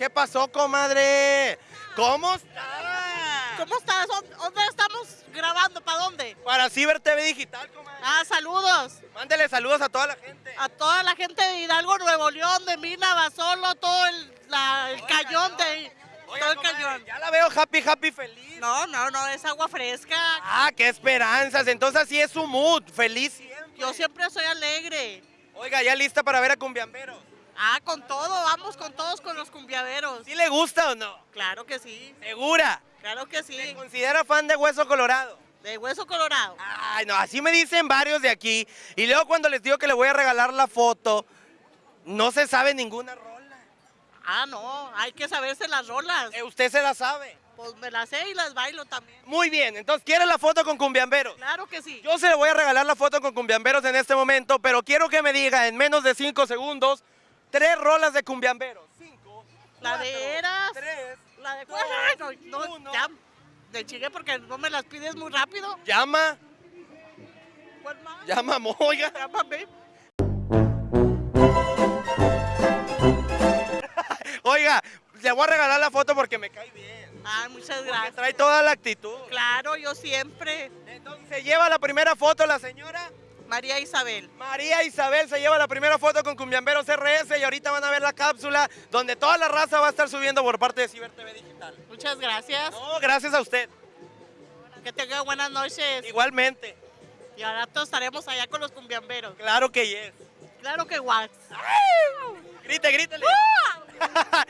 ¿Qué pasó, comadre? ¿Cómo está? ¿Cómo estás? ¿Dó- ¿Dónde estamos grabando? ¿Para dónde? Para Ciber TV Digital, comadre. Ah, saludos Mándele saludos a toda la gente. a toda la gente de Hidalgo, Nuevo León, de Mina, Basolo, todo el, la- el Oiga, cañón no. de... Oiga, todo el comadre, cañón. Ya la veo happy, happy, feliz. No, no, no, es agua fresca. Ah, qué esperanzas. Entonces así es su mood. Feliz siempre. Yo siempre soy alegre. Oiga, ya lista para ver a Cumbiamberos. Ah, con todo, vamos con todos con los cumbiaveros. ¿Sí le gusta o no? Claro que sí, ¿Segura? claro que ¿Se sí. considera fan de Hueso Colorado? De hueso colorado. Ay, no, así me dicen varios de aquí. Y luego cuando les digo que le voy a regalar la foto, no se sabe ninguna rola. Ah, no, hay que saberse las rolas. Eh, usted se la sabe. Pues me las sé y las bailo también. Muy bien, entonces, ¿quiere la foto con Cumbiamberos? Claro que sí. Yo se le voy a regalar la foto con Cumbiamberos en este momento, pero quiero que me diga en menos de cinco segundos tres rolas de Cumbiamberos. Cinco, La cuatro, de Eras. tres, La de dos, Ay, no, no, uno. ya, de chingue porque no me las pides muy rápido. llama, ¿Cuál más? llama, oiga. Llámame. Oiga, le voy a regalar la foto porque me cae bien. Ay, muchas Porque gracias. trae toda la actitud. Claro, yo siempre. Entonces, se lleva la primera foto la señora María Isabel. María Isabel se lleva la primera foto con Cumbiamberos RS y ahorita van a ver la cápsula donde toda la raza va a estar subiendo por parte de Ciber TV Digital. Muchas gracias. No, gracias a usted. Que tenga buenas noches. Igualmente. Y ahora todos estaremos allá con los cumbiamberos. Claro que yes. Claro que wax. Grite, grítele.